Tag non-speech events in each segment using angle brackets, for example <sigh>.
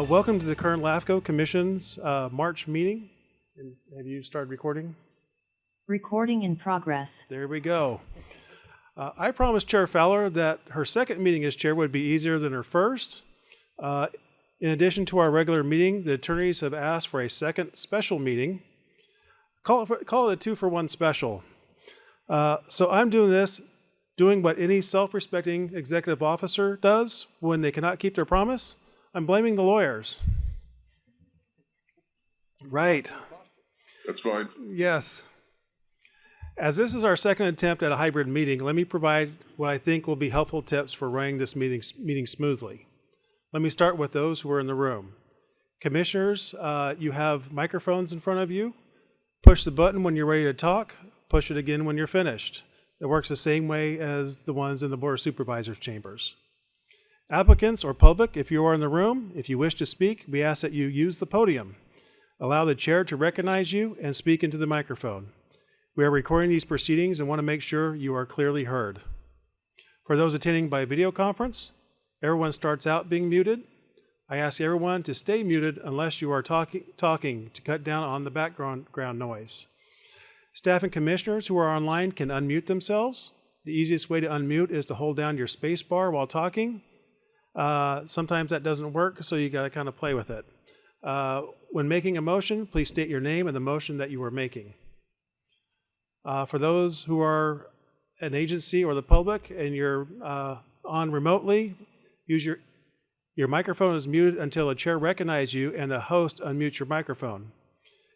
Uh, welcome to the Kern LAFCO Commission's uh, March meeting. And have you started recording? Recording in progress. There we go. Uh, I promised Chair Fowler that her second meeting as chair would be easier than her first. Uh, in addition to our regular meeting, the attorneys have asked for a second special meeting. Call it, for- call it a two for one special. Uh, so I'm doing this, doing what any self respecting executive officer does when they cannot keep their promise. I'm blaming the lawyers. Right. That's fine. Yes. As this is our second attempt at a hybrid meeting, let me provide what I think will be helpful tips for running this meeting, meeting smoothly. Let me start with those who are in the room. Commissioners, uh, you have microphones in front of you. Push the button when you're ready to talk. Push it again when you're finished. It works the same way as the ones in the Board of Supervisors chambers. Applicants or public, if you are in the room, if you wish to speak, we ask that you use the podium. Allow the chair to recognize you and speak into the microphone. We are recording these proceedings and want to make sure you are clearly heard. For those attending by video conference, everyone starts out being muted. I ask everyone to stay muted unless you are talking, talking to cut down on the background ground noise. Staff and commissioners who are online can unmute themselves. The easiest way to unmute is to hold down your space bar while talking. Uh, sometimes that doesn't work, so you got to kind of play with it. Uh, when making a motion, please state your name and the motion that you are making. Uh, for those who are an agency or the public and you're uh, on remotely, use your your microphone is muted until a chair recognizes you and the host unmutes your microphone.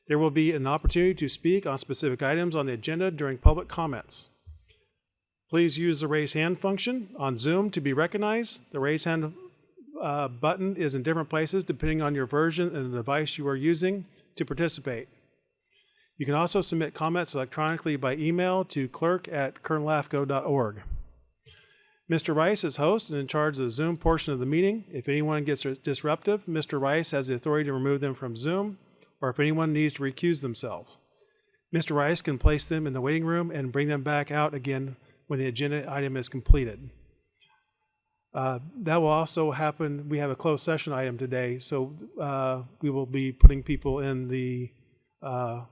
There will be an opportunity to speak on specific items on the agenda during public comments. Please use the raise hand function on Zoom to be recognized. The raise hand uh, button is in different places depending on your version and the device you are using to participate. You can also submit comments electronically by email to clerk at kernlafco.org. Mr. Rice is host and in charge of the Zoom portion of the meeting. If anyone gets disruptive, Mr. Rice has the authority to remove them from Zoom, or if anyone needs to recuse themselves. Mr. Rice can place them in the waiting room and bring them back out again when the agenda item is completed. Uh, that will also happen. We have a closed session item today, so uh, we will be putting people in the uh,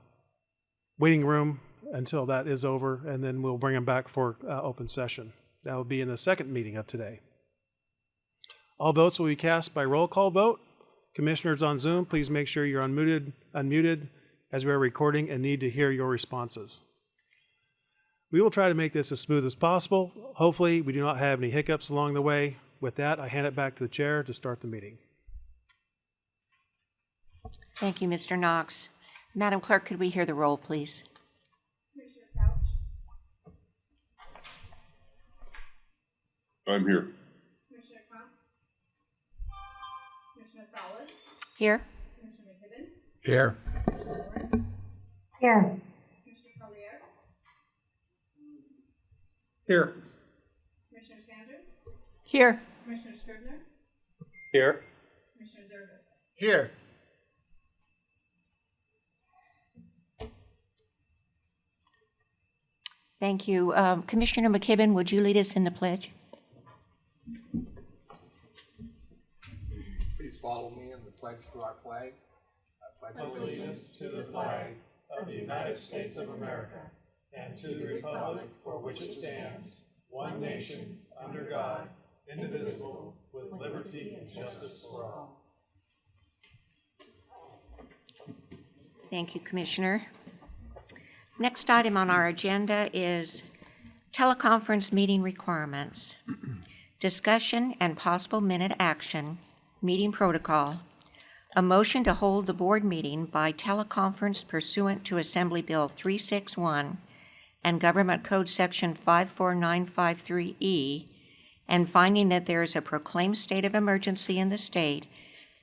waiting room until that is over, and then we'll bring them back for uh, open session. That will be in the second meeting of today. All votes will be cast by roll call vote. Commissioners on Zoom, please make sure you're unmuted, unmuted as we are recording and need to hear your responses. We will try to make this as smooth as possible. Hopefully, we do not have any hiccups along the way. With that, I hand it back to the chair to start the meeting. Thank you, Mr. Knox. Madam Clerk, could we hear the roll, please? I'm here. Commissioner Cox? Commissioner Fowler? Here? Commissioner McKibben? Here. Commissioner Here. Commissioner Sanders? Here. Commissioner Scrivener? Here. Commissioner Zervis? Here. Thank you. Um, Commissioner McKibben, would you lead us in the pledge? Please follow me in the pledge to our flag. I pledge allegiance to the flag of the United States of America and to the republic for which it stands, one nation, under God, indivisible, with liberty and justice for all. Thank you, Commissioner. Next item on our agenda is teleconference meeting requirements. Discussion and possible minute action, meeting protocol. A motion to hold the board meeting by teleconference pursuant to Assembly Bill 361 and Government Code Section 54953E, and finding that there is a proclaimed state of emergency in the state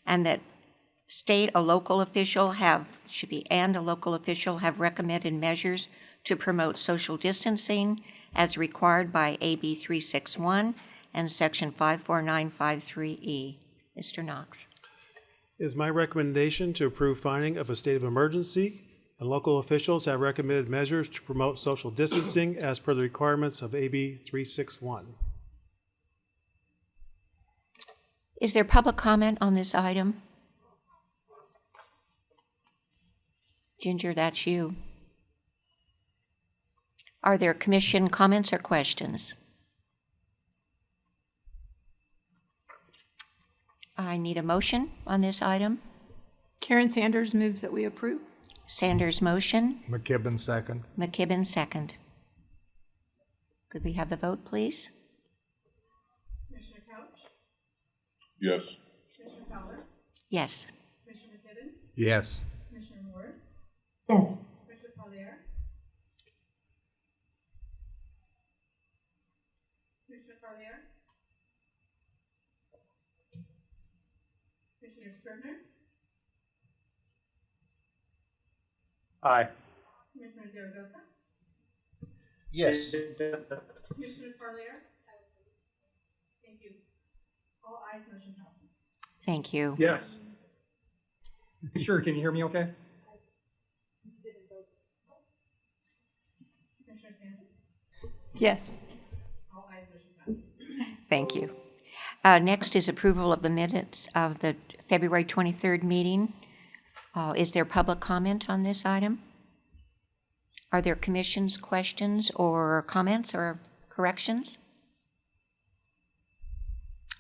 and that state, a local official have, should be, and a local official have recommended measures to promote social distancing as required by AB 361 and Section 54953E. Mr. Knox. Is my recommendation to approve finding of a state of emergency, and local officials have recommended measures to promote social distancing as per the requirements of AB 361. Is there public comment on this item? Ginger, that's you. Are there commission comments or questions? I need a motion on this item. Karen Sanders moves that we approve. Sanders motion, McKibben, second. McKibben second. Could we have the vote, please? Commissioner Couch, Yes. Commissioner Fowler, Yes. Commissioner McKibben, Yes. Commissioner Morris, Yes. Commissioner Collier. Commissioner Collier. Commissioner Scrivener, Aye. Commissioner Zaragoza, Yes. Commissioner Collier. Thank you. All ayes, motion passes. Thank you. Yes. Sure, can you hear me okay? Yes. all ayes, motion passes. Thank you. Uh, Next is approval of the minutes of the February 23rd meeting. Uh, Is there public comment on this item? Are there commissions, questions, or comments or corrections?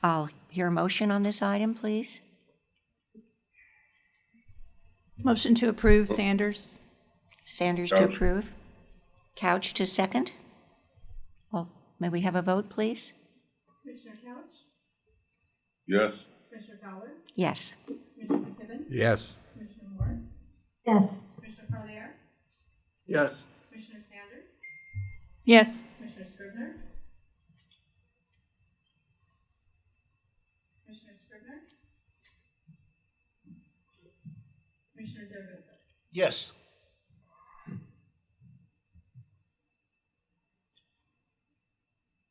I'll hear a motion on this item, please. Motion to approve Sanders. Sanders to Couch. approve. Couch to second. Well, may we have a vote, please? Commissioner Couch, Yes. Commissioner Fowler, Yes. Commissioner McKibben, Yes. Commissioner Morris, Yes. Commissioner Collier, Yes. Commissioner Sanders, Yes. Commissioner Scrivener. Commissioner Scrivener. Commissioner Zaragoza. Yes.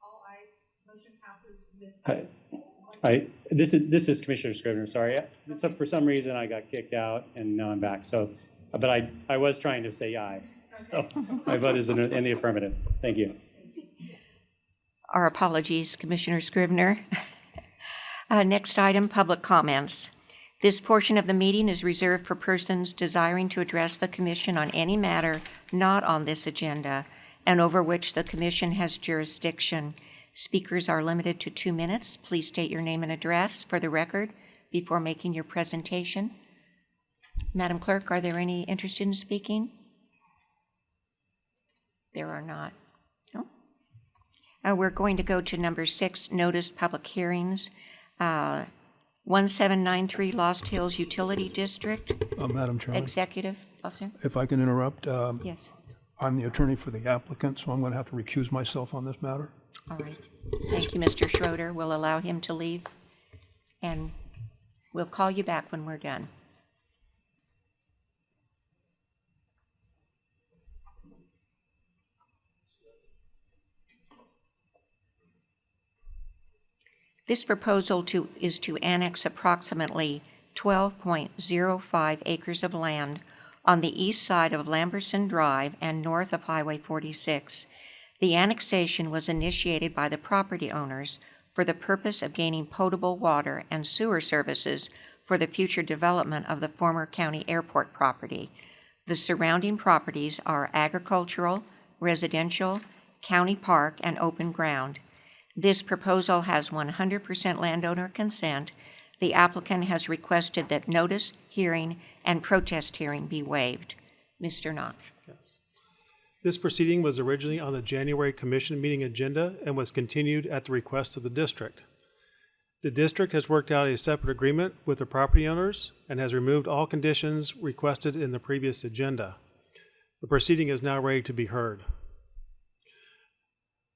All ayes, motion passes with. Hi, I, this is, this is Commissioner Scrivener, sorry. So for some reason, I got kicked out and now I'm back. So, but I, I was trying to say aye. So my vote is in in the affirmative. Thank you. Our apologies, Commissioner Scrivener. <laughs> Uh, Next item, public comments. This portion of the meeting is reserved for persons desiring to address the commission on any matter not on this agenda and over which the commission has jurisdiction. Speakers are limited to two minutes. Please state your name and address for the record before making your presentation. Madam Clerk, are there any interested in speaking? There are not. No? Uh, We're going to go to number six, noticed public hearings. Uh, 1793 Lost Hills Utility District, Uh, Madam Chairman, Executive Officer. if I can interrupt, um, Yes, I'm the attorney for the applicant, so I'm going to have to recuse myself on this matter. all right. Thank you, Mr. Schroeder. We'll allow him to leave, and we'll call you back when we're done. This proposal to, is to annex approximately 12.05 acres of land on the east side of Lamberson Drive and north of Highway 46. The annexation was initiated by the property owners for the purpose of gaining potable water and sewer services for the future development of the former county airport property. The surrounding properties are agricultural, residential, county park, and open ground. This proposal has 100% landowner consent. The applicant has requested that notice, hearing, and protest hearing be waived. Mr. Knox. This proceeding was originally on the January commission meeting agenda and was continued at the request of the district. The district has worked out a separate agreement with the property owners and has removed all conditions requested in the previous agenda. The proceeding is now ready to be heard.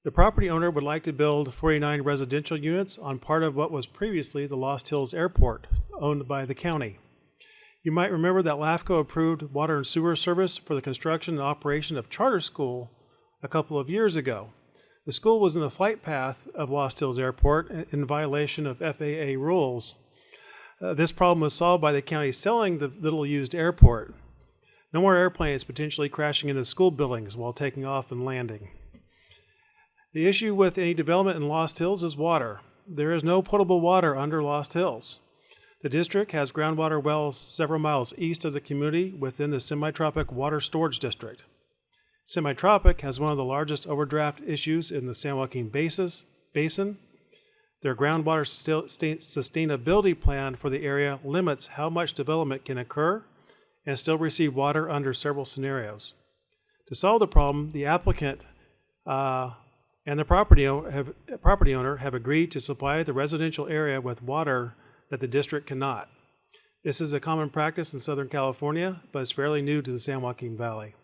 The property owner would like to build 49 residential units on part of what was previously the Lost Hills Airport, owned by the county. You might remember that LAFCO approved water and sewer service for the construction and operation of charter school a couple of years ago. The school was in the flight path of Lost Hills Airport in violation of FAA rules. Uh, this problem was solved by the county selling the little used airport. No more airplanes potentially crashing into school buildings while taking off and landing. The issue with any development in Lost Hills is water. There is no potable water under Lost Hills. The district has groundwater wells several miles east of the community within the Semitropic water storage district. Semitropic has one of the largest overdraft issues in the San Joaquin Basis, Basin. Their groundwater sustainability plan for the area limits how much development can occur and still receive water under several scenarios. To solve the problem, the applicant uh, and the property, have, property owner have agreed to supply the residential area with water that the district cannot. This is a common practice in Southern California, but it's fairly new to the San Joaquin Valley.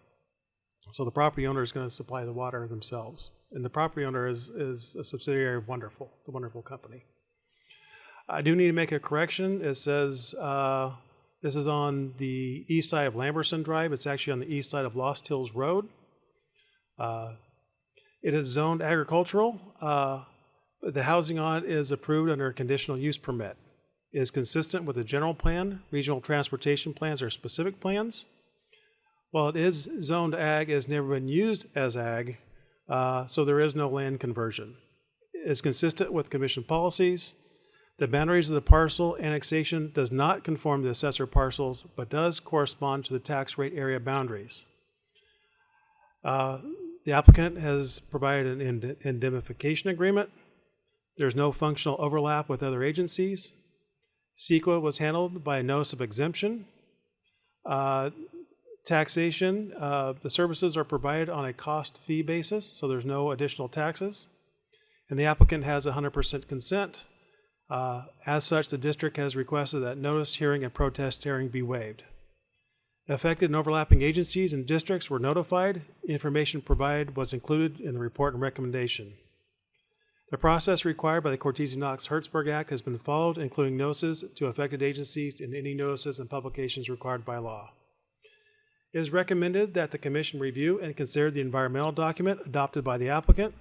So the property owner is going to supply the water themselves. And the property owner is, is a subsidiary of Wonderful, the Wonderful Company. I do need to make a correction. It says uh, this is on the east side of Lamberson Drive. It's actually on the east side of Lost Hills Road. Uh, it is zoned agricultural. Uh, the housing on it is approved under a conditional use permit. It is consistent with the general plan. Regional transportation plans are specific plans. While it is zoned ag, it has never been used as ag, uh, so there is no land conversion. It is consistent with commission policies. The boundaries of the parcel annexation does not conform to the assessor parcels, but does correspond to the tax rate area boundaries. Uh, the applicant has provided an ind- indemnification agreement. There's no functional overlap with other agencies. CEQA was handled by a notice of exemption. Uh, taxation, uh, the services are provided on a cost fee basis, so there's no additional taxes. And the applicant has 100% consent. Uh, as such, the district has requested that notice, hearing, and protest hearing be waived. Affected and overlapping agencies and districts were notified. Information provided was included in the report and recommendation. The process required by the Cortese Knox Hertzberg Act has been followed, including notices to affected agencies and any notices and publications required by law. It is recommended that the Commission review and consider the environmental document adopted by the applicant.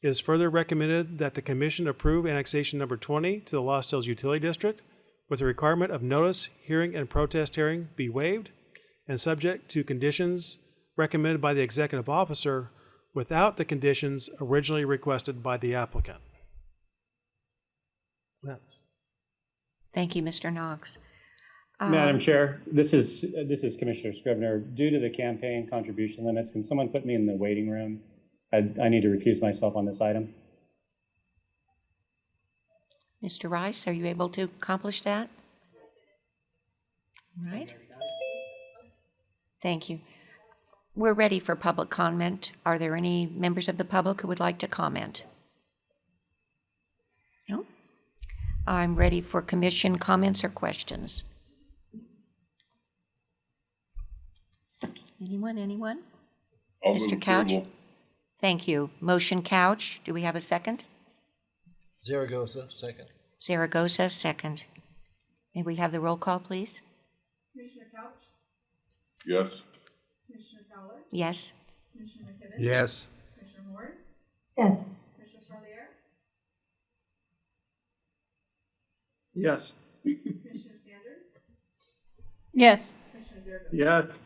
It is further recommended that the Commission approve annexation number 20 to the Lost Hills Utility District with the requirement of notice, hearing, and protest hearing be waived and subject to conditions recommended by the executive officer without the conditions originally requested by the applicant. That's Thank you, Mr. Knox. Madam Um, Chair, this is, this is Commissioner Scrivener. Due to the campaign contribution limits, can someone put me in the waiting room? I, I need to recuse myself on this item. Mr. Rice, are you able to accomplish that? All right. Thank you. We're ready for public comment. Are there any members of the public who would like to comment? No? I'm ready for commission comments or questions. Anyone, anyone? I'll Mr. Couch? approval. Thank you. Motion couch. Do we have a second? Zaragoza, second. Zaragoza, second. May we have the roll call, please? Commissioner Couch, Yes. Commissioner Fowler, Yes? Commissioner McKibben. Yes. Commissioner Morris, yes, Commissioner Parlier, Yes. Commissioner Sanders, Yes. Commissioner Zerko. Yes.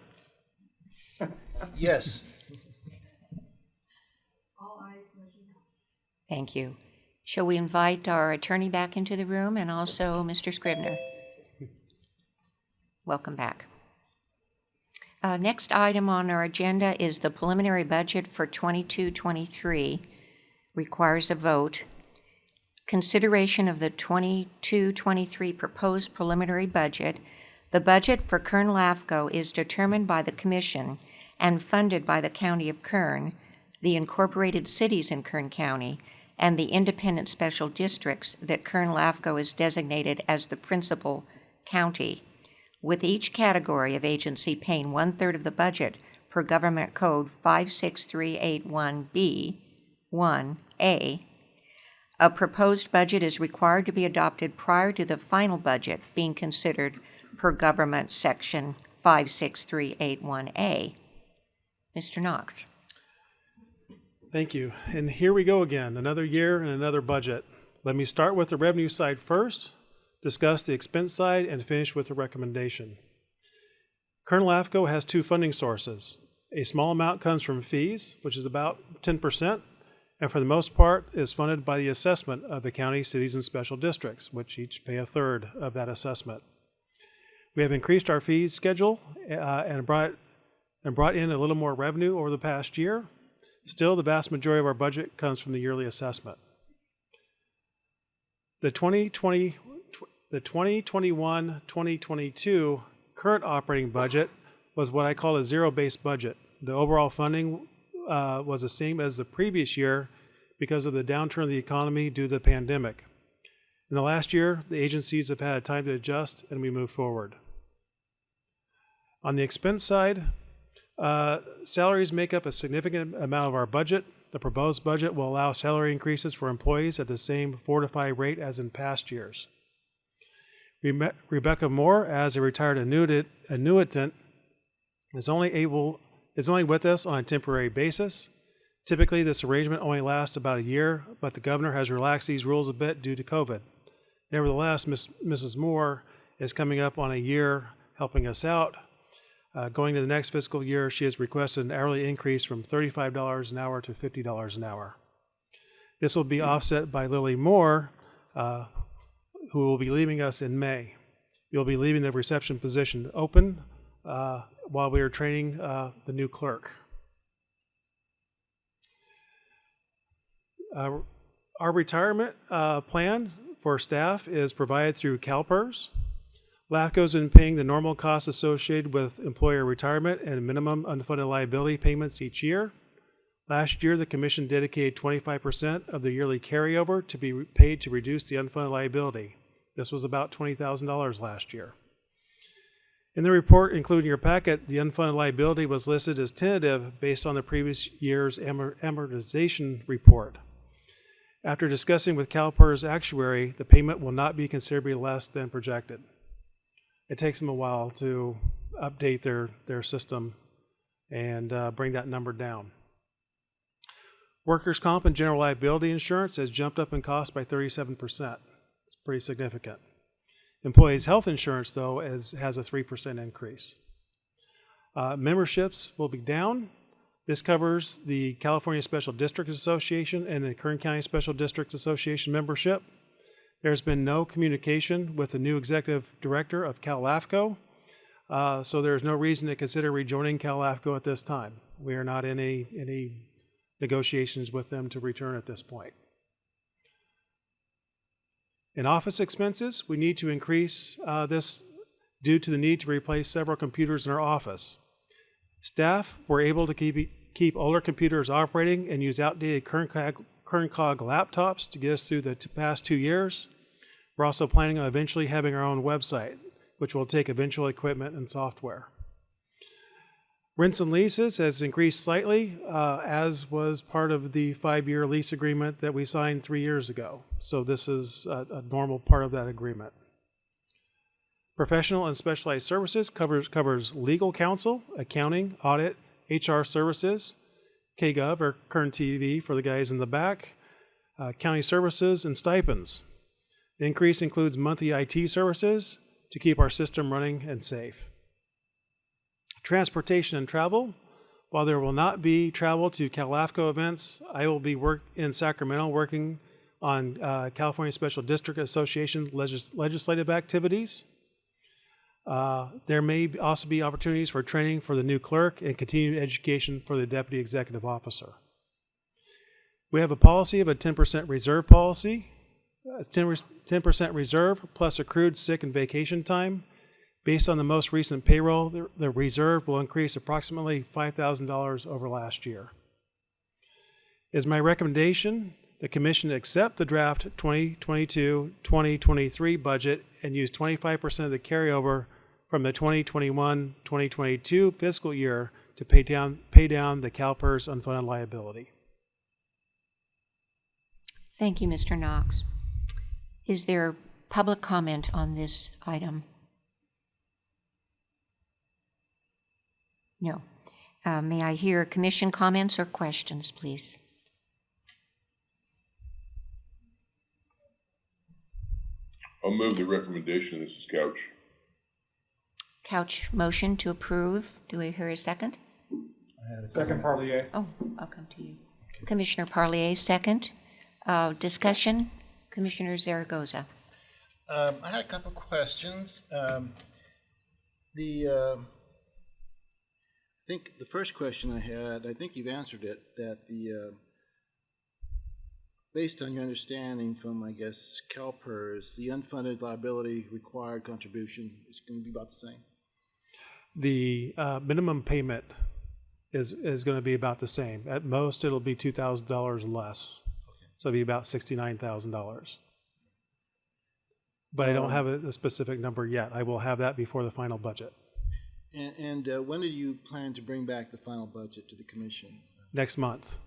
Yes. All ayes, motion passes. Thank you. Shall we invite our attorney back into the room and also Mr. Scrivener? Welcome back. Uh, Next item on our agenda is the preliminary budget for 22-23. Requires a vote. Consideration of the 22-23 proposed preliminary budget. The budget for Kern LAFCO is determined by the commission and funded by the County of Kern, the incorporated cities in Kern County, and the independent special districts that Kern LAFCO is designated as the principal county, with each category of agency paying one-third of the budget per Government Code 56381B 1A. A proposed budget is required to be adopted prior to the final budget being considered per Government Section 56381A. Mr. Knox. Thank you. And here we go again, another year and another budget. Let me start with the revenue side first, discuss the expense side, and finish with a recommendation. Kern LAFCO has two funding sources. A small amount comes from fees, which is about 10%, and for the most part is funded by the assessment of the county, cities, and special districts, which each pay a third of that assessment. We have increased our fees schedule uh, and brought and brought in a little more revenue over the past year. Still, the vast majority of our budget comes from the yearly assessment. The 2020, the 2021-2022 current operating budget was what I call a zero-based budget. The overall funding uh, was the same as the previous year because of the downturn of the economy due to the pandemic. In the last year, the agencies have had time to adjust and we move forward. On the expense side, uh, salaries make up a significant amount of our budget. The proposed budget will allow salary increases for employees at the same four to five rate as in past years. Rebe- Rebecca Moore, as a retired annuitant, annuitant is only able is only with us on a temporary basis. Typically, this arrangement only lasts about a year, but the governor has relaxed these rules a bit due to COVID. Nevertheless, Ms., Mrs. Moore is coming up on a year helping us out. Uh, going to the next fiscal year, she has requested an hourly increase from $35 an hour to $50 an hour. This will be offset by Lily Moore, uh, who will be leaving us in May. You'll be leaving the reception position open uh, while we are training uh, the new clerk. Uh, our retirement uh, plan for staff is provided through CalPERS. LAFCO has been paying the normal costs associated with employer retirement and minimum unfunded liability payments each year. Last year, the Commission dedicated 25% of the yearly carryover to be paid to reduce the unfunded liability. This was about $20,000 last year. In the report included in your packet, the unfunded liability was listed as tentative based on the previous year's amortization report. After discussing with CalPERS actuary, the payment will not be considerably less than projected. It takes them a while to update their, their system and uh, bring that number down. Workers' comp and general liability insurance has jumped up in cost by 37%. It's pretty significant. Employees' health insurance, though, is, has a 3% increase. Uh, memberships will be down. This covers the California Special District Association and the Kern County Special District Association membership. There's been no communication with the new executive director of CalAFCO, uh, so there's no reason to consider rejoining CalAFCO at this time. We are not in any, any negotiations with them to return at this point. In office expenses, we need to increase uh, this due to the need to replace several computers in our office. Staff were able to keep, keep older computers operating and use outdated KernCog, KernCog laptops to get us through the past two years. We're also planning on eventually having our own website, which will take eventual equipment and software. Rents and leases has increased slightly, uh, as was part of the five-year lease agreement that we signed three years ago. So this is a, a normal part of that agreement. Professional and specialized services covers, covers legal counsel, accounting, audit, HR services, KGov or Kern TV for the guys in the back, uh, county services, and stipends. The increase includes monthly IT services to keep our system running and safe. Transportation and travel. While there will not be travel to CalAFCO events, I will be work in Sacramento working on uh, California Special District Association legis- legislative activities. Uh, there may also be opportunities for training for the new clerk and continued education for the deputy executive officer. We have a policy of a 10% reserve policy, uh, 10% reserve plus accrued sick and vacation time. Based on the most recent payroll, the, the reserve will increase approximately $5,000 over last year. It is my recommendation the Commission accept the draft 2022-2023 budget and use 25% of the carryover from the 2021-2022 fiscal year to pay down, pay down the CalPERS unfunded liability. Thank you, Mr. Knox. Is there public comment on this item? No. Uh, May I hear commission comments or questions, please? I'll move the recommendation. This is Couch. Couch motion to approve. Do we hear a second? I had a Second. Parlier. Oh, I'll come to you. Commissioner Parlier, second. Uh, Discussion, Commissioner Zaragoza. Um, I had a couple of questions. Um, the, um I think the first question I had, I think you've answered it, that the, uh, based on your understanding from, I guess, CalPERS, the unfunded liability required contribution is going to be about the same? The uh, minimum payment is, is going to be about the same. At most, it'll be $2,000 less. So it'll be about $69,000. But I don't have a a specific number yet. I will have that before the final budget, And, and uh, when do you plan to bring back the final budget to the commission? next month.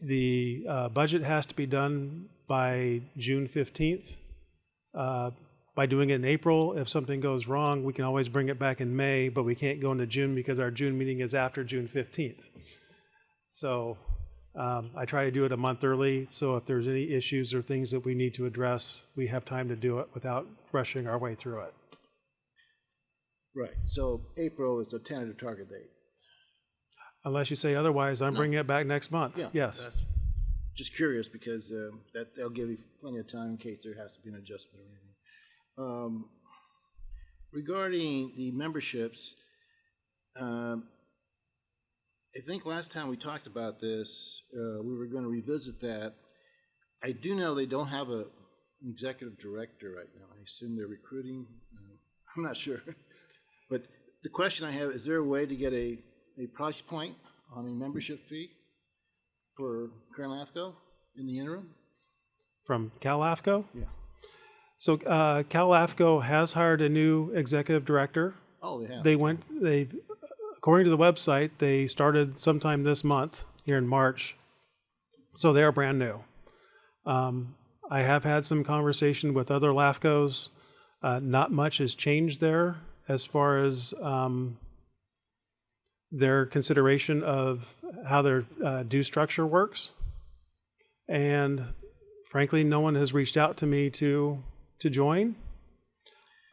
The uh, budget has to be done by June 15th. Uh, By doing it in April, if something goes wrong, we can always bring it back in May, but we can't go into June because our June meeting is after June 15th. So um, I try to do it a month early, so if there's any issues or things that we need to address, we have time to do it without rushing our way through it. Right, so April is a tentative target date. Unless you say otherwise, I'm bringing it back next month. Yeah. Yes. that's- Just curious, because um, that, that'll give you plenty of time in case there has to be an adjustment or anything. Um, Regarding the memberships, um, I think last time we talked about this, uh, we were going to revisit that. I do know they don't have a an executive director right now. I assume they're recruiting. Uh, I'm not sure. <laughs> But the question I have, is there a way to get a, a price point on a membership fee for Kern LAFCO in the interim? From Cal AFCO? Yeah. So uh, Cal AFCO has hired a new executive director. Oh, they have. They went, they, according to the website, they started sometime this month, here in March. So they are brand new. Um, I have had some conversation with other LAFCOs. Uh, not much has changed there as far as um, their consideration of how their uh, due structure works. And frankly, no one has reached out to me to to join.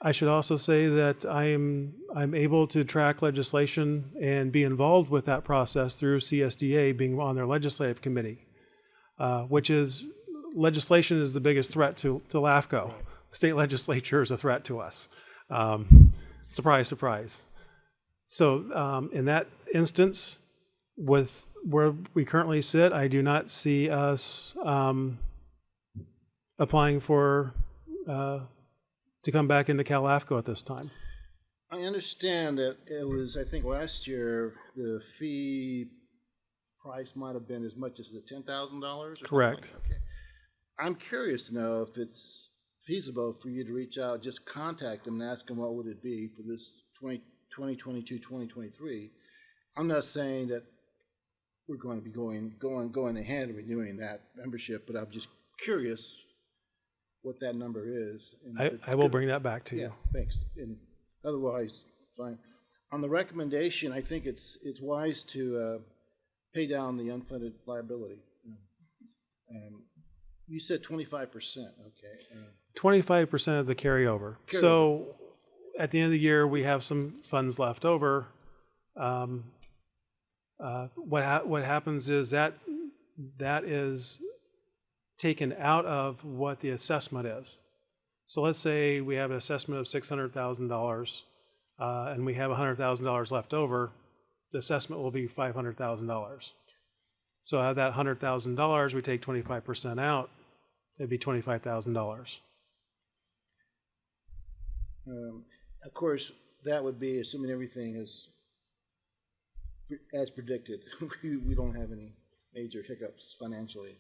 I should also say that I am I'm able to track legislation and be involved with that process through CSDA being on their legislative committee, uh, which is legislation is the biggest threat to to LAFCO. The state <laughs> legislature is a threat to us. Um, surprise, surprise. So um, in that instance, with where we currently sit, I do not see us um, applying for uh, to come back into CalAFCO at this time. I understand that it was, I think last year, the fee price might have been as much as the ten thousand dollars or something like Correct. that? Okay. I'm curious to know if it's feasible for you to reach out, just contact them and ask them what would it be for this 20 2022, 2023. I'm not saying that we're going to be going, going, going ahead and renewing that membership, but I'm just curious what that number is. and I, I will bring that back to yeah, you. thanks. And otherwise, fine. On the recommendation, I think it's, it's wise to uh, pay down the unfunded liability. Um, You said twenty-five percent, okay. uh, Twenty-five percent of the carryover. So at the end of the year, we have some funds left over. Um, uh, what ha- what happens is that that is taken out of what the assessment is. So let's say we have an assessment of six hundred thousand dollars, uh, and we have hundred thousand dollars left over. The assessment will be five hundred thousand dollars. So out of that hundred thousand dollars, we take twenty-five percent out. It'd be twenty-five thousand dollars. Um, Of course, that would be assuming everything is as predicted. <laughs> We, we don't have any major hiccups financially.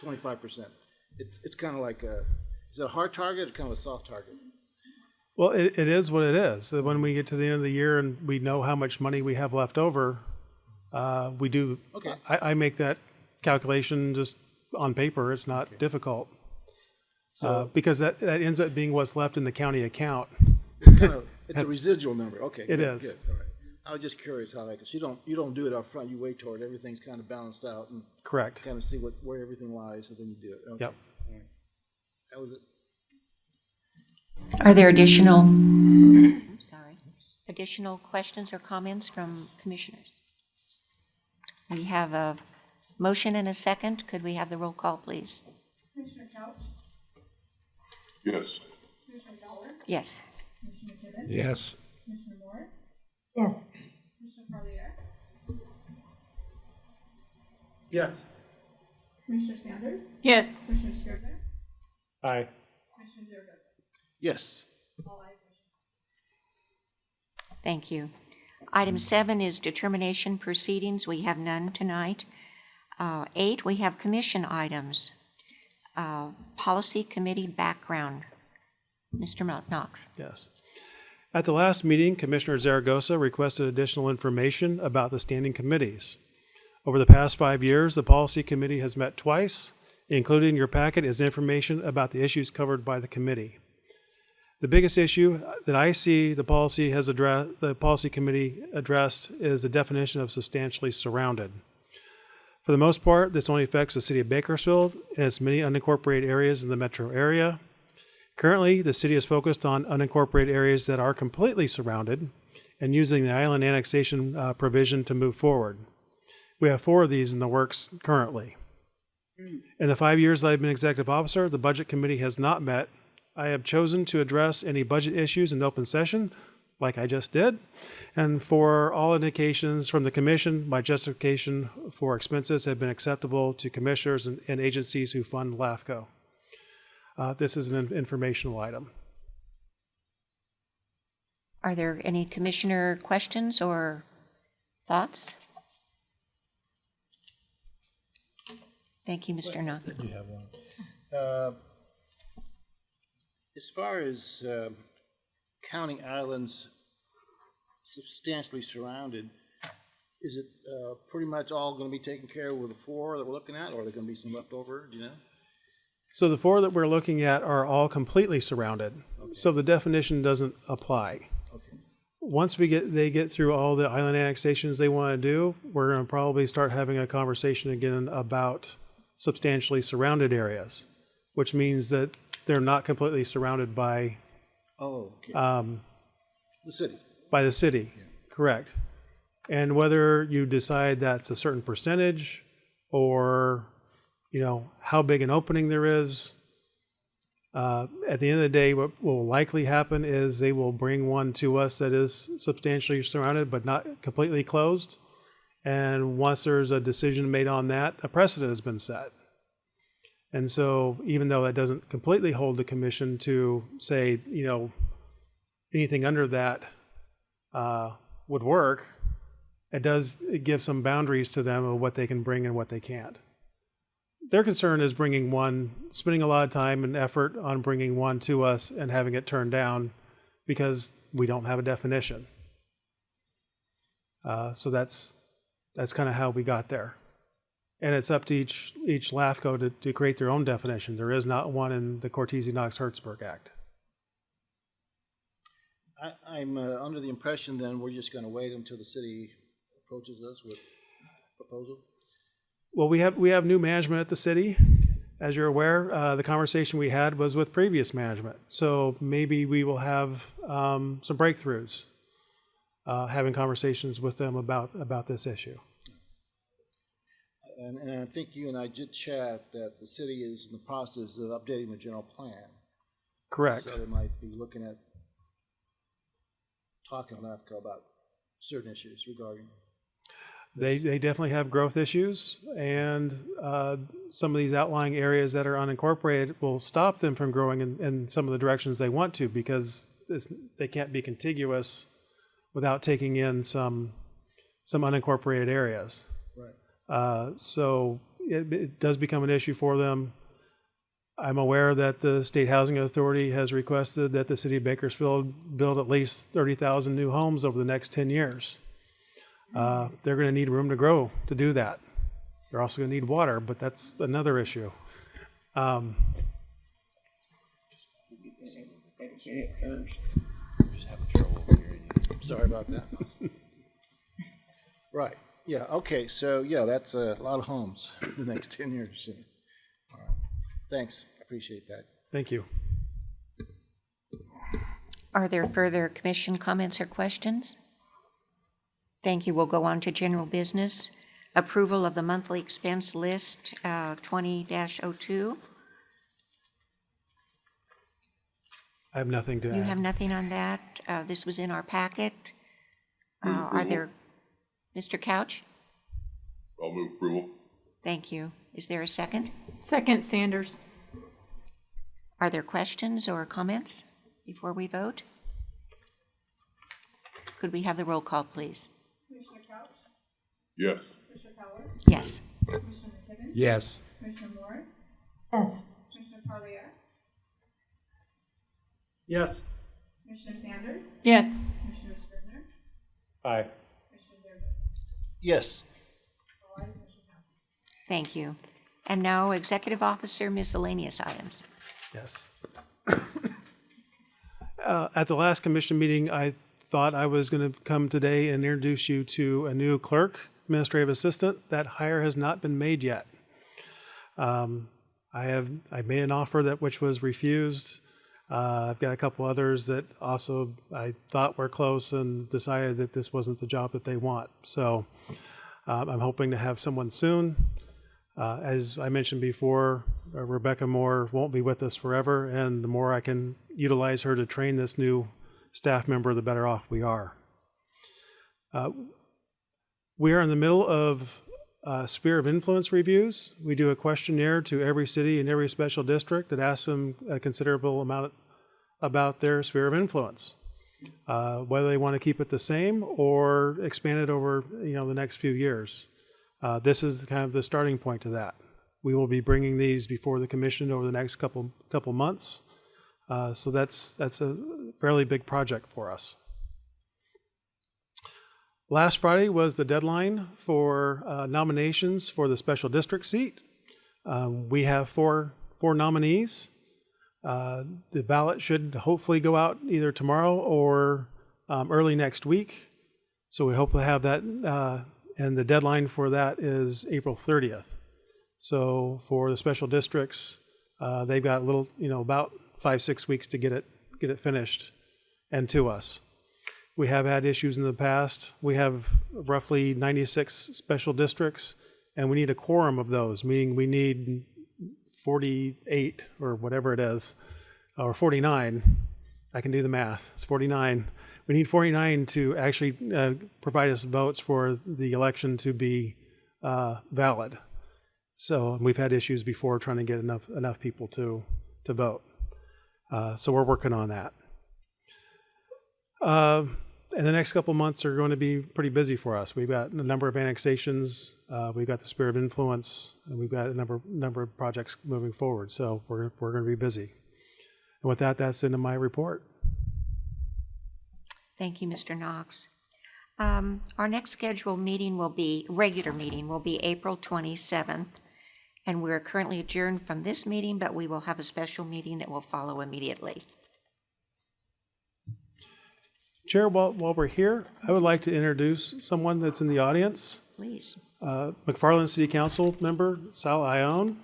Twenty-five percent. It's, it's kind of like a, is it a hard target or kind of a soft target? Well, it, it is what it is. When we get to the end of the year and we know how much money we have left over, uh, we do. Okay. I, I make that calculation just on paper. It's not difficult. Uh, because that, that ends up being what's left in the county account. kind of, it's a <laughs> residual number, okay. It good, is. good, all right. I was just curious how that, because you don't, you don't do it up front. you wait toward everything's kind of balanced out and Correct. kind of see what, where everything lies, and then you do it. Okay, Yep. all right. That was it. Are there additional, I'm sorry, additional questions or comments from commissioners? We have a Motion and a second. Could we have the roll call, please? Commissioner Couch, Yes. Commissioner Fowler, Yes. Commissioner Tibbet, Yes. Commissioner Morris, yes, Commissioner Parlier, Yes. Commissioner Sanders, Yes. Commissioner Scrivener, Aye. Commissioner Zaragoza. Yes. All ayes, Thank you. Item seven is determination proceedings. We have none tonight. Uh, Eight, we have commission items. Uh, Policy Committee background. Mr. Knox. Yes. At the last meeting, Commissioner Zaragoza requested additional information about the standing committees. Over the past five years, the Policy Committee has met twice. Included in your packet is information about the issues covered by the committee. The biggest issue that I see the policy has addressed, the Policy Committee addressed is the definition of substantially surrounded. For the most part, this only affects the city of Bakersfield and its many unincorporated areas in the metro area. Currently, the city is focused on unincorporated areas that are completely surrounded and using the island annexation uh, provision to move forward. We have four of these in the works currently. In the five years that I've been executive officer, the budget committee has not met. I have chosen to address any budget issues in open session, like I just did. And for all indications from the commission, my justification for expenses have been acceptable to commissioners and, and agencies who fund LAFCO. Uh, this is an informational item. Are there any commissioner questions or thoughts? Thank you, Mr. Knox. I you have one. Uh, As far as um, counting islands substantially surrounded, is it uh, pretty much all going to be taken care of with the four that we're looking at, or are there going to be some left over, do you know? So the four that we're looking at are all completely surrounded. So the definition doesn't apply. Okay. Once we get, they get through all the island annexations they want to do, we're going to probably start having a conversation again about substantially surrounded areas, which means that they're not completely surrounded by, Oh, okay. um, The city. by the city. Correct. And whether you decide that's a certain percentage or, you know, how big an opening there is, uh, at the end of the day, what will likely happen is they will bring one to us that is substantially surrounded but not completely closed. And once there's a decision made on that, a precedent has been set. And so even though that doesn't completely hold the commission to say, you know, anything under that uh, would work, it does give some boundaries to them of what they can bring and what they can't. Their concern is bringing one, spending a lot of time and effort on bringing one to us and having it turned down because we don't have a definition. Uh, so that's that's kind of how we got there. And it's up to each each LAFCO to, to create their own definition. There is not one in the Cortese Knox Hertzberg Act. I, I'm uh, under the impression then we're just going to wait until the city approaches us with a proposal? Well, we have we have new management at the city. As you're aware, uh, the conversation we had was with previous management. So maybe we will have um, some breakthroughs, uh, having conversations with them about about this issue. And, and I think you and I did chat that the city is in the process of updating the general plan. Correct. So they might be looking at talking to LAFCO about certain issues regarding. They they definitely have growth issues, and uh, some of these outlying areas that are unincorporated will stop them from growing in, in some of the directions they want to because they can't be contiguous without taking in some some unincorporated areas. Uh, so it, it does become an issue for them. I'm aware that the State Housing Authority has requested that the city of Bakersfield build at least 30,000 new homes over the next 10 years. Uh, they're going to need room to grow to do that. They're also going to need water, but that's another issue. Um, Sorry about that. <laughs> Right, yeah, okay, so, yeah, that's a lot of homes <laughs> in the next ten years. so. All right. Thanks, appreciate that. thank you. Are there further commission comments or questions? Thank you. We'll go on to general business. approval of the monthly expense list, uh, 20-02. I have nothing to add. You have nothing on that? Uh, This was in our packet. Uh, Are there, Mr. Couch? I'll move approval. Thank you. Is there a second? Second Sanders. Are there questions or comments before we vote? Could we have the roll call, please? Commissioner Couch, Yes. Commissioner Fowler, Yes. Commissioner McKibben, Yes. Commissioner Morris, yes, Commissioner Parlier, Yes. Commissioner Sanders, Yes. Commissioner Scrivener, Aye. Commissioner Zaragoza. Yes. All ayes, motion passes. Thank you. And now Executive Officer miscellaneous items. Yes. Uh, At the last commission meeting, I thought I was going to come today and introduce you to a new clerk, administrative assistant. That hire has not been made yet. Um, I have, I made an offer that, which was refused. Uh, I've got a couple others that also I thought were close and decided that this wasn't the job that they want. So um, I'm hoping to have someone soon. Uh, As I mentioned before, uh, Rebecca Moore won't be with us forever, and the more I can utilize her to train this new staff member, the better off we are. Uh, We are in the middle of uh, Sphere of Influence reviews. We do a questionnaire to every city and every special district that asks them a considerable amount about their sphere of influence. Uh, Whether they want to keep it the same or expand it over, you know, the next few years. Uh, This is kind of the starting point to that. We will be bringing these before the commission over the next couple, couple months. Uh, So that's, that's a fairly big project for us. Last Friday was the deadline for uh, nominations for the special district seat. Um, We have four, four nominees. Uh, The ballot should hopefully go out either tomorrow or um, early next week. So we hope to have that, uh, and the deadline for that is April 30th. So for the special districts, uh, they've got a little, you know, about five, six weeks to get it, get it finished and to us. We have had issues in the past. We have roughly 96 special districts, and we need a quorum of those, meaning we need 48 or whatever it is, or 49. I can do the math. It's 49. We need 49 to actually uh, provide us votes for the election to be uh, valid. So we've had issues before trying to get enough enough people to to vote. Uh, so we're working on that. And the next couple months are going to be pretty busy for us. We've got a number of annexations. Uh, we've got the Sphere of Influence, and we've got a number number of projects moving forward. So we're we're going to be busy. And with that, that's into my report. Thank you, Mr. Knox. Um, Our next scheduled meeting will be, regular meeting will be April 27th, and we're currently adjourned from this meeting, but we will have a special meeting that will follow immediately. Chair, while, while we're here, I would like to introduce someone that's in the audience. Please. Uh, McFarland City Council member Sal Ione.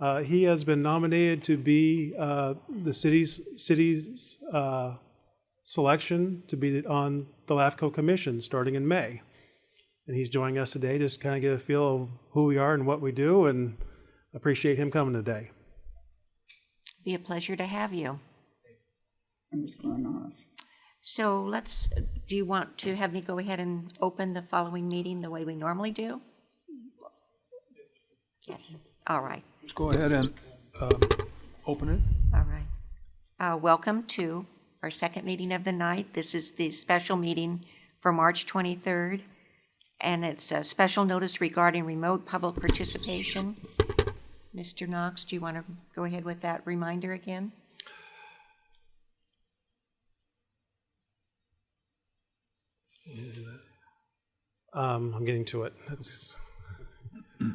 Uh, he has been nominated to be uh, the city's city's uh, selection to be on the LAFCO Commission starting in May. And he's joining us today just kind of get a feel of who we are and what we do, and appreciate him coming today. Be a pleasure to have you. Who's going off? So let's, do you want to have me go ahead and open the following meeting the way we normally do? Yes, all right, Let's go ahead and um, open it. all right. Uh, Welcome to our second meeting of the night. This is the special meeting for March 23rd, and it's a special notice regarding remote public participation. Mr. Knox, do you want to go ahead with that reminder again? Um, I'm getting to it. That's. <clears throat>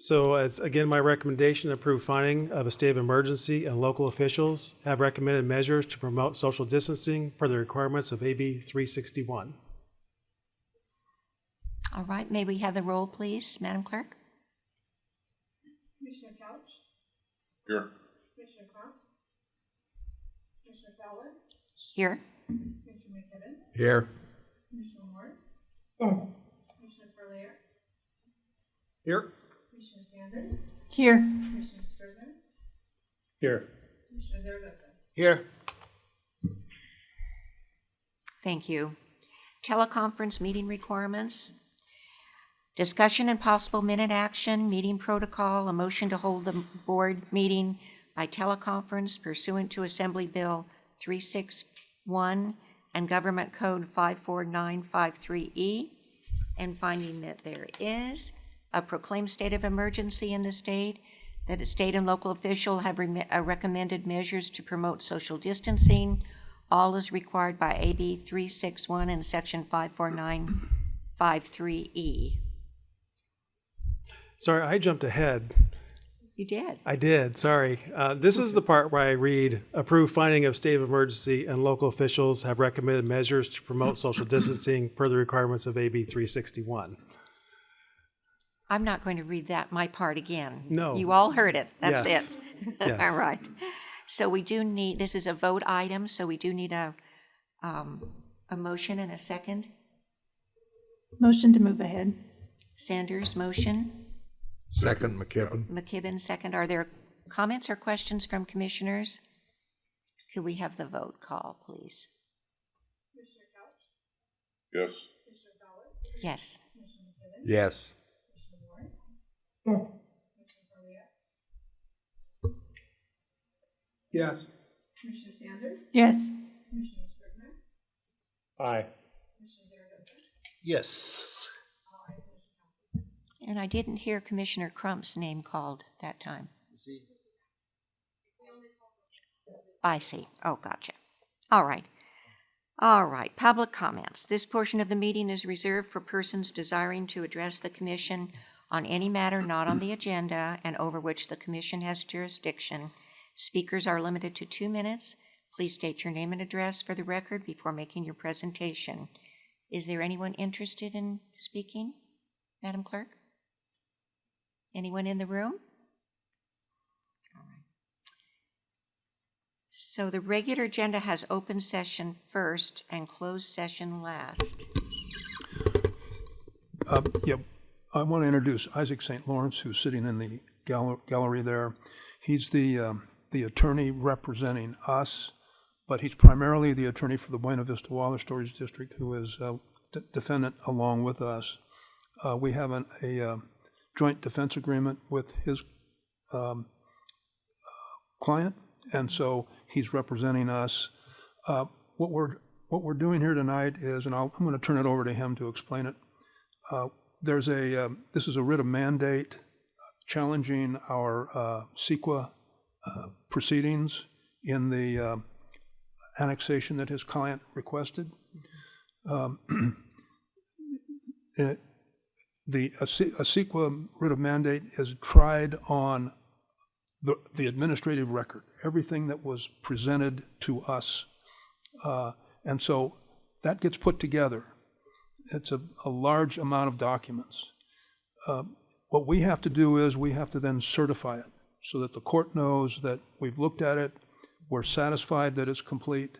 So as, again, my recommendation, approve finding of a state of emergency and local officials have recommended measures to promote social distancing for the requirements of AB 361. All right, may we have the roll, please, Madam Clerk? Commissioner Couch, Here. Commissioner Crop, Commissioner Fowler, Here? Commissioner McKibben, Here. Commissioner Morris, yes, Commissioner Here? Commissioner Sanders, Here. Commissioner Scrivener, Here. Commissioner Zaragoza. Here. Thank you. Teleconference meeting requirements. Discussion and possible minute action, meeting protocol, a motion to hold the board meeting by teleconference pursuant to Assembly Bill 361 and Government Code 54953E, and finding that there is a proclaimed state of emergency in the state, that a state and local official have rem- uh, recommended measures to promote social distancing, all is required by AB 361 and Section 54953E. Sorry, I jumped ahead. You did. I did, sorry. Uh, This is the part where I read, approved finding of state of emergency and local officials have recommended measures to promote social distancing per the requirements of AB 361. I'm not going to read that, my part again. No. You all heard it. That's Yes. it. <laughs> Yes. All right. So we do need, this is a vote item, so we do need a, um, a motion and a second. Motion to move ahead. Sanders, motion. Second, McKibben. McKibben, second. Are there comments or questions from commissioners? Could we have the vote call, please? Commissioner Couch, Yes. Commissioner Fowler, Yes. Commissioner McKibben, Yes. Commissioner Morris, yes, Commissioner Correa, Yes. Commissioner Sanders, Yes. Commissioner Scrivener, Aye. Commissioner Zaragoza. Yes. All ayes, motion passes. And I didn't hear Commissioner Crump's name called that time. I see. Oh, gotcha. All right. All right, public comments. This portion of the meeting is reserved for persons desiring to address the commission on any matter not on the agenda and over which the commission has jurisdiction. Speakers are limited to two minutes. Please state your name and address for the record before making your presentation. Is there anyone interested in speaking, Madam Clerk? Anyone in the room? All right. So the regular agenda has open session first and closed session last. Uh, I want to introduce Isaac St. Lawrence, who's sitting in the gal- gallery there. He's the, um, the attorney representing us, but he's primarily the attorney for the Buena Vista Water Storage District, who is a d- defendant along with us. Uh, We have an- a uh, joint defense agreement with his um, client, and so he's representing us. Uh, What we're, what we're doing here tonight is, and I'll, I'm going to turn it over to him to explain it. Uh, There's a, um, this is a writ of mandate challenging our uh, CEQA uh, proceedings in the um, annexation that his client requested. Um, <clears throat> it- The, CEQA writ of mandate is tried on the, the administrative record, everything that was presented to us. Uh, And so that gets put together. It's a, a large amount of documents. Uh, What we have to do is, we have to then certify it, so that the court knows that we've looked at it, we're satisfied that it's complete,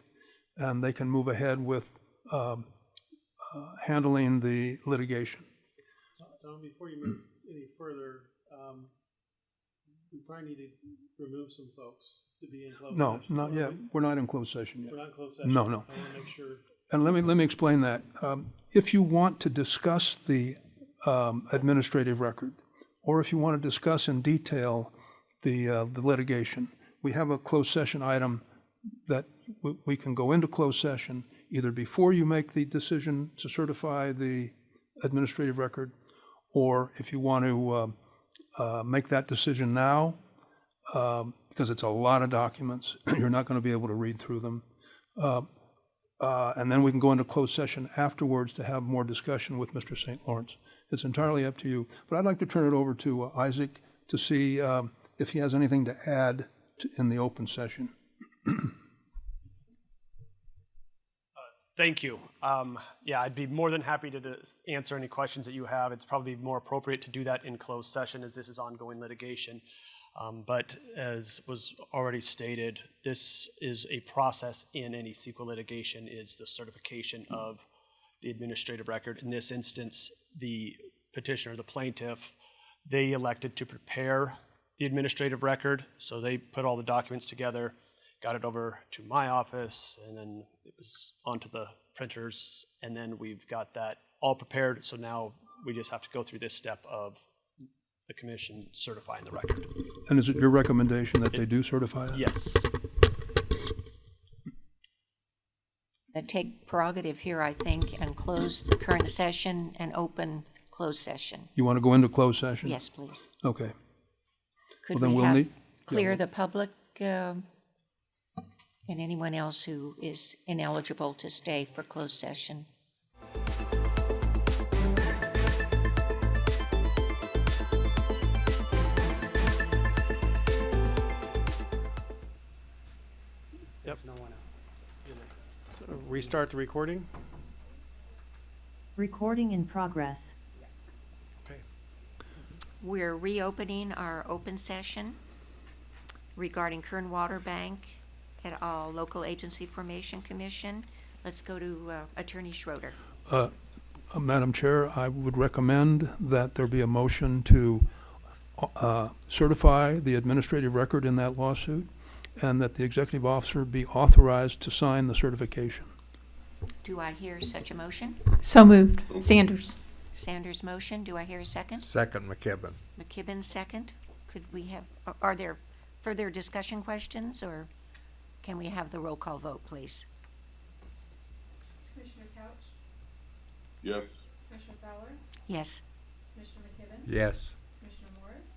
and they can move ahead with um, uh, handling the litigation. Tom, before you move <clears throat> any further, um, we probably need to remove some folks to be in closed No, session. not yet, we're not in closed session yet. We're not in closed session? No, no. I want to make sure. And let me, let me explain that. Um, If you want to discuss the um, administrative record, or if you want to discuss in detail the, uh, the litigation, we have a closed session item that we- we can go into closed session either before you make the decision to certify the administrative record, or if you want to uh, uh, make that decision now, um, because it's a lot of documents, <clears throat> you're not going to be able to read through them. Uh, uh, and then we can go into closed session afterwards to have more discussion with Mr. St. Lawrence. It's entirely up to you. But I'd like to turn it over to uh, Isaac to see um, if he has anything to add to- in the open session. <clears throat> Thank you. Um, Yeah, I'd be more than happy to answer any questions that you have. It's probably more appropriate to do that in closed session as this is ongoing litigation. Um, But as was already stated, this is a process in any CEQA litigation is the certification of the administrative record. In this instance, the petitioner, the plaintiff, They elected to prepare the administrative record, so they put all the documents together, got it over to my office, and then it was onto the printers, and then we've got that all prepared, so now we just have to go through this step of the commission certifying the record. And is it your recommendation that they do certify it? Yes. I take prerogative here, I think, and close the current session and open closed session. You want to go into closed session? Yes, please. Okay. Could then we we'll have, need- clear the public um, and anyone else who is ineligible to stay for closed session? Yep. So Restart the recording? Recording in progress. Okay. We're reopening our open session regarding Kern Water Bank et al. Local Agency Formation Commission. Let's go to uh, Attorney Schroeder. Uh, Madam Chair, I would recommend that there be a motion to uh, certify the administrative record in that lawsuit, and that the executive officer be authorized to sign the certification. Do I hear such a motion? So moved. Sanders. Sanders' motion. Do I hear a second? Second McKibben. McKibben, second. Could we have, are- are there further discussion questions, or can we have the roll call vote, please? Commissioner Couch, Yes. Commissioner Fowler, Yes. Commissioner McKibben, Yes. Commissioner Morris,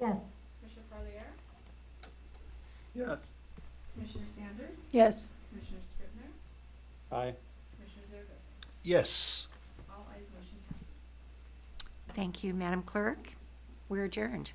Yes. Commissioner Parlier, Yes. Commissioner Sanders, Yes. Commissioner Scrivener, Aye. Commissioner Zaragoza. Yes. All ayes, motion passes. Thank you, Madam Clerk. We're adjourned.